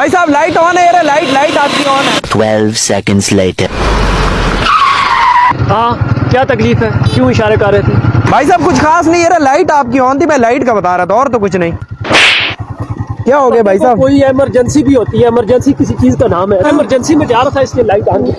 भाई साहब light on है यार लाइट लाइट आपकी ऑन है। ट्वेल्व सेकेंड लेटर हाँ क्या तकलीफ़ है? क्यों इशारे कर रहे थे? भाई साहब कुछ खास नहीं यार लाइट आपकी ऑन थी मैं लाइट का बता रहा था और तो कुछ नहीं। क्या हो गया भाई साहब? कोई इमरजेंसी भी होती है इमरजेंसी किसी चीज़ का नाम है। इमरजेंसी में जा रहा था इसलिए लाइट आ गई